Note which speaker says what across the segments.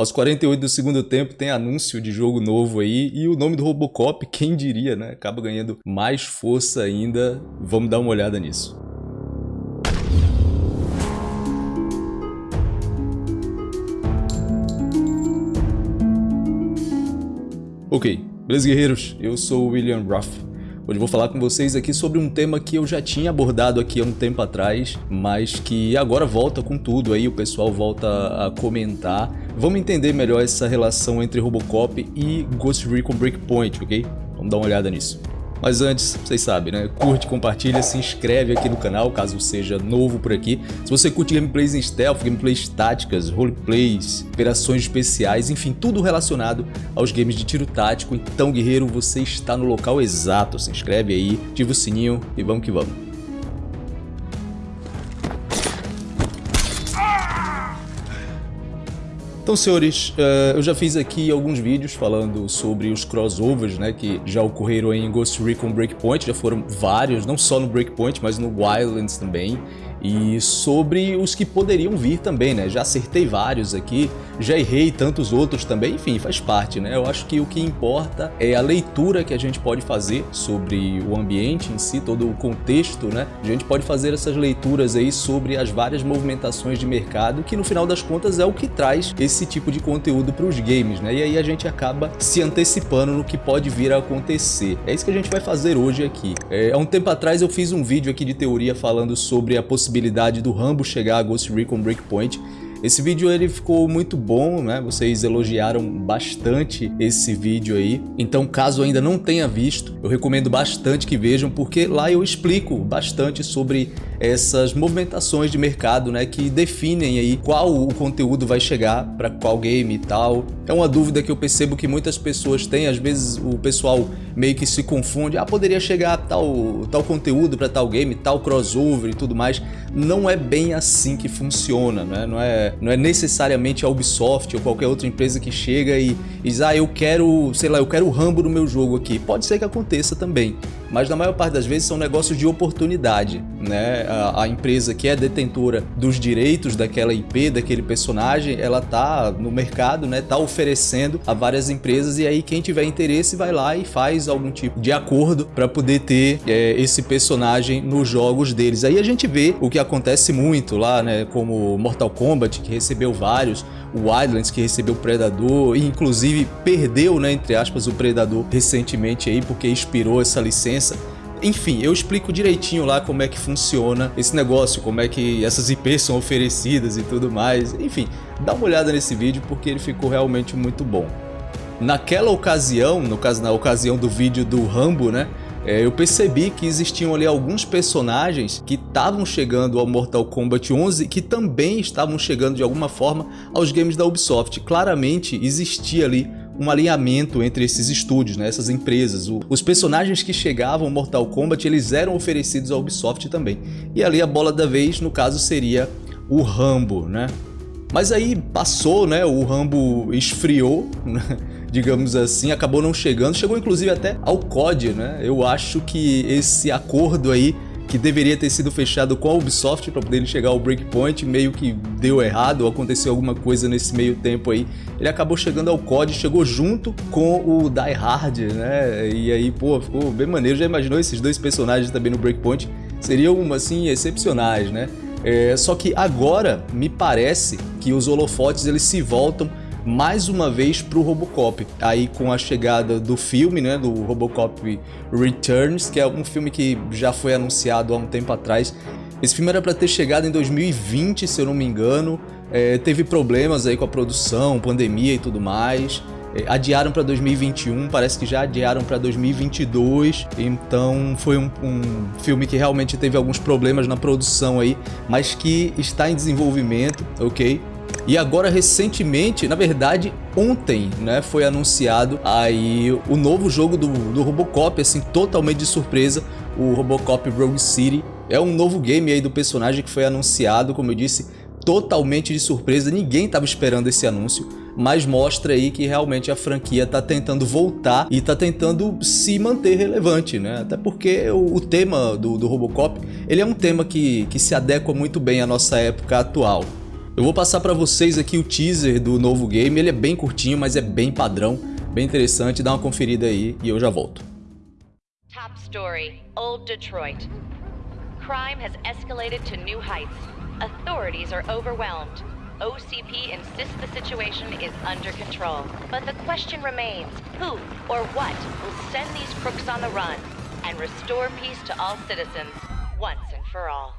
Speaker 1: Aos 48 do segundo tempo tem anúncio de jogo novo aí e o nome do Robocop, quem diria, né? Acaba ganhando mais força ainda. Vamos dar uma olhada nisso. Ok, beleza guerreiros? Eu sou o William Ruff. Hoje vou falar com vocês aqui sobre um tema que eu já tinha abordado aqui há um tempo atrás, mas que agora volta com tudo, aí o pessoal volta a comentar. Vamos entender melhor essa relação entre Robocop e Ghost Recon Breakpoint, ok? Vamos dar uma olhada nisso. Mas antes, vocês sabem, né? Curte, compartilha, se inscreve aqui no canal, caso seja novo por aqui. Se você curte gameplays em stealth, gameplays táticas, roleplays, operações especiais, enfim, tudo relacionado aos games de tiro tático, então, guerreiro, você está no local exato. Se inscreve aí, ativa o sininho e vamos que vamos. Então, senhores, uh, eu já fiz aqui alguns vídeos falando sobre os crossovers, né, que já ocorreram em Ghost Recon Breakpoint, já foram vários, não só no Breakpoint, mas no Wildlands também e sobre os que poderiam vir também, né? Já acertei vários aqui, já errei tantos outros também, enfim, faz parte, né? Eu acho que o que importa é a leitura que a gente pode fazer sobre o ambiente em si, todo o contexto, né? A gente pode fazer essas leituras aí sobre as várias movimentações de mercado, que no final das contas é o que traz esse tipo de conteúdo para os games, né? E aí a gente acaba se antecipando no que pode vir a acontecer. É isso que a gente vai fazer hoje aqui. É, há um tempo atrás eu fiz um vídeo aqui de teoria falando sobre a possibilidade possibilidade do Rambo chegar a Ghost Recon Breakpoint. Esse vídeo ele ficou muito bom, né? Vocês elogiaram bastante esse vídeo aí. Então, caso ainda não tenha visto, eu recomendo bastante que vejam, porque lá eu explico bastante sobre essas movimentações de mercado, né, que definem aí qual o conteúdo vai chegar para qual game e tal. É uma dúvida que eu percebo que muitas pessoas têm, às vezes o pessoal meio que se confunde, ah, poderia chegar tal, tal conteúdo para tal game, tal crossover e tudo mais. Não é bem assim que funciona, né? não, é, não é necessariamente a Ubisoft ou qualquer outra empresa que chega e, e diz, ah, eu quero, sei lá, eu quero o Rambo no meu jogo aqui. Pode ser que aconteça também, mas na maior parte das vezes são negócios de oportunidade, né? A, a, empresa que é detentora dos direitos daquela IP, daquele personagem, ela tá no mercado, né? Tá oferecendo a várias empresas e aí quem tiver interesse vai lá e faz algum tipo de acordo para poder ter é, esse personagem nos jogos deles. Aí a gente vê o que acontece muito lá, né? Como Mortal Kombat, que recebeu vários, o Wildlands que recebeu o Predador e inclusive perdeu, né, entre aspas, o Predador recentemente aí porque expirou essa licença. Enfim, eu explico direitinho lá como é que funciona esse negócio, como é que essas IPs são oferecidas e tudo mais. Enfim, dá uma olhada nesse vídeo porque ele ficou realmente muito bom. Naquela ocasião, no caso na ocasião do vídeo do Rambo, né, é, eu percebi que existiam ali alguns personagens que estavam chegando ao Mortal Kombat 11 que também estavam chegando de alguma forma aos games da Ubisoft. Claramente existia ali um alinhamento entre esses estúdios, né, essas empresas. O, os personagens que chegavam ao Mortal Kombat eles eram oferecidos à Ubisoft também. E ali a bola da vez, no caso, seria o Rambo, né? Mas aí passou, né? O Rambo esfriou, né? digamos assim, acabou não chegando. Chegou inclusive até ao COD, né? Eu acho que esse acordo aí que deveria ter sido fechado com a Ubisoft para poder chegar ao Breakpoint, meio que deu errado, aconteceu alguma coisa nesse meio tempo aí. Ele acabou chegando ao COD, chegou junto com o Die Hard, né? E aí, pô, ficou bem maneiro. Já imaginou esses dois personagens também no Breakpoint? Seriam, assim, excepcionais, né? É, só que agora me parece que os holofotes eles se voltam mais uma vez para o Robocop. Aí com a chegada do filme, né, do Robocop Returns, que é um filme que já foi anunciado há um tempo atrás. Esse filme era para ter chegado em 2020, se eu não me engano. É, teve problemas aí com a produção, pandemia e tudo mais. É, adiaram para 2021, parece que já adiaram para 2022, então foi um, um, filme que realmente teve alguns problemas na produção aí, mas que está em desenvolvimento, ok? E agora recentemente, na verdade ontem, né, foi anunciado aí o novo jogo do, do Robocop, assim, totalmente de surpresa, o Robocop Rogue City. É um novo game aí do personagem que foi anunciado, como eu disse, totalmente de surpresa, ninguém estava esperando esse anúncio mas mostra aí que realmente a franquia está tentando voltar e está tentando se manter relevante, né? Até porque o, o tema do, do, Robocop, ele é um tema que, que se adequa muito bem à nossa época atual. Eu vou passar para vocês aqui o teaser do novo game, ele é bem curtinho, mas é bem padrão, bem interessante, dá uma conferida aí e eu já volto. Top story, Old Detroit. Crime has escalated to new heights. Authorities are overwhelmed. OCP insists the situation is under control. But the question remains, who or what will send these crooks on the run and restore peace to all citizens once and for all?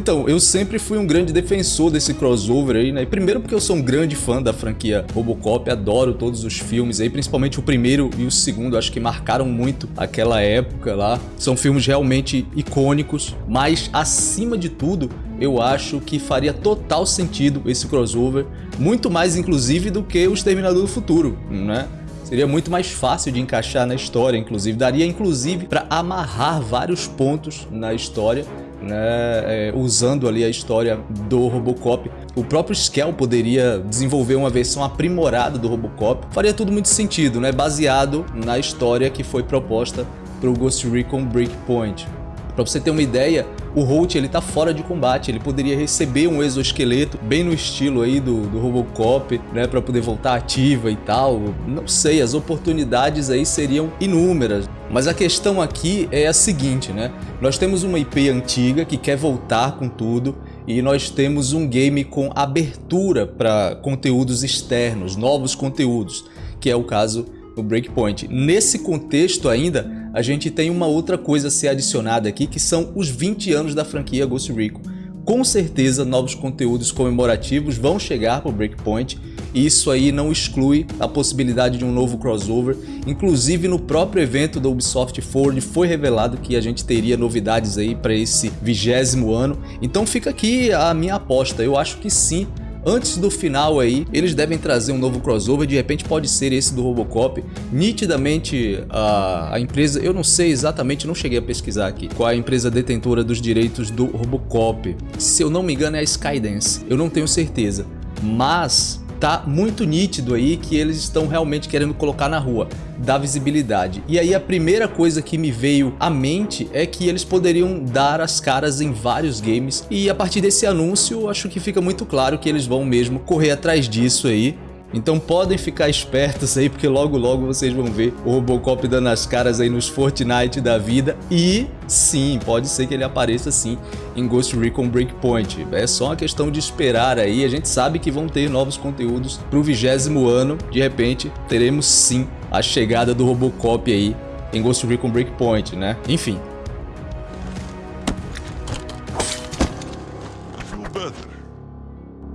Speaker 1: Então, eu sempre fui um grande defensor desse crossover aí, né? Primeiro porque eu sou um grande fã da franquia Robocop, adoro todos os filmes aí, principalmente o primeiro e o segundo, acho que marcaram muito aquela época lá. São filmes realmente icônicos, mas acima de tudo, eu acho que faria total sentido esse crossover, muito mais inclusive do que o Exterminador do Futuro, né? Seria muito mais fácil de encaixar na história, inclusive. Daria, inclusive, para amarrar vários pontos na história né, é, usando ali a história do Robocop. O próprio Skell poderia desenvolver uma versão aprimorada do Robocop. Faria tudo muito sentido, né, baseado na história que foi proposta para o Ghost Recon Breakpoint. Para você ter uma ideia, o Holt ele tá fora de combate, ele poderia receber um exoesqueleto bem no estilo aí do, do Robocop, né, para poder voltar ativa e tal. Não sei, as oportunidades aí seriam inúmeras. Mas a questão aqui é a seguinte, né? Nós temos uma IP antiga que quer voltar com tudo e nós temos um game com abertura para conteúdos externos, novos conteúdos, que é o caso do Breakpoint. Nesse contexto ainda, a gente tem uma outra coisa a ser adicionada aqui, que são os 20 anos da franquia Ghost Recon. Com certeza, novos conteúdos comemorativos vão chegar para o Breakpoint e isso aí não exclui a possibilidade de um novo crossover. Inclusive, no próprio evento da Ubisoft Forward foi revelado que a gente teria novidades aí para esse vigésimo ano. Então fica aqui a minha aposta. Eu acho que sim, Antes do final aí, eles devem trazer um novo crossover, de repente pode ser esse do Robocop. Nitidamente a, a empresa, eu não sei exatamente, não cheguei a pesquisar aqui, qual é a empresa detentora dos direitos do Robocop. Se eu não me engano é a Skydance, eu não tenho certeza. Mas tá muito nítido aí que eles estão realmente querendo colocar na rua, dar visibilidade. E aí a primeira coisa que me veio à mente é que eles poderiam dar as caras em vários games e a partir desse anúncio acho que fica muito claro que eles vão mesmo correr atrás disso aí então podem ficar espertos aí, porque logo logo vocês vão ver o Robocop dando as caras aí nos Fortnite da vida. E sim, pode ser que ele apareça sim em Ghost Recon Breakpoint. É só uma questão de esperar aí. A gente sabe que vão ter novos conteúdos pro vigésimo ano. De repente, teremos sim a chegada do Robocop aí em Ghost Recon Breakpoint, né? Enfim,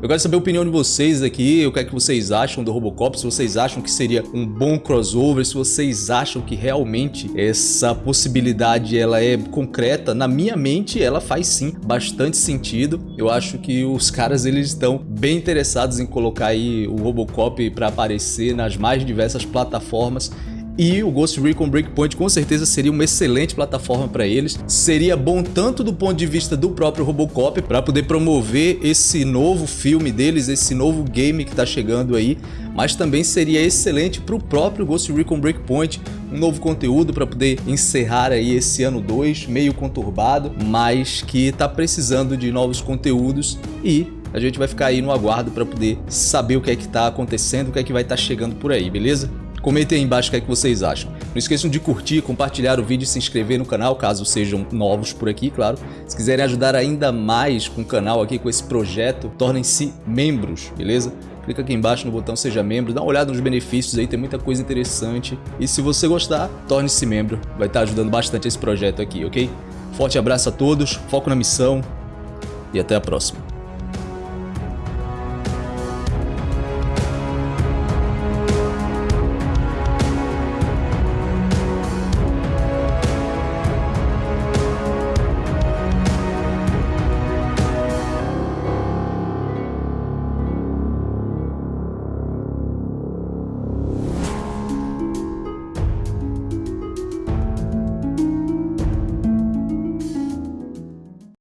Speaker 1: Eu quero saber a opinião de vocês aqui, o que é que vocês acham do Robocop, se vocês acham que seria um bom crossover, se vocês acham que realmente essa possibilidade ela é concreta. Na minha mente, ela faz sim bastante sentido. Eu acho que os caras eles estão bem interessados em colocar aí o Robocop para aparecer nas mais diversas plataformas e o Ghost Recon Breakpoint com certeza seria uma excelente plataforma para eles. Seria bom tanto do ponto de vista do próprio Robocop para poder promover esse novo filme deles, esse novo game que está chegando aí, mas também seria excelente para o próprio Ghost Recon Breakpoint, um novo conteúdo para poder encerrar aí esse ano 2, meio conturbado, mas que está precisando de novos conteúdos e a gente vai ficar aí no aguardo para poder saber o que é que está acontecendo, o que é que vai estar tá chegando por aí, beleza? Comentem aí embaixo o que, é que vocês acham. Não esqueçam de curtir, compartilhar o vídeo e se inscrever no canal, caso sejam novos por aqui, claro. Se quiserem ajudar ainda mais com o canal aqui, com esse projeto, tornem-se membros, beleza? clica aqui embaixo no botão seja membro, dá uma olhada nos benefícios aí, tem muita coisa interessante. E se você gostar, torne-se membro, vai estar ajudando bastante esse projeto aqui, ok? Forte abraço a todos, foco na missão e até a próxima.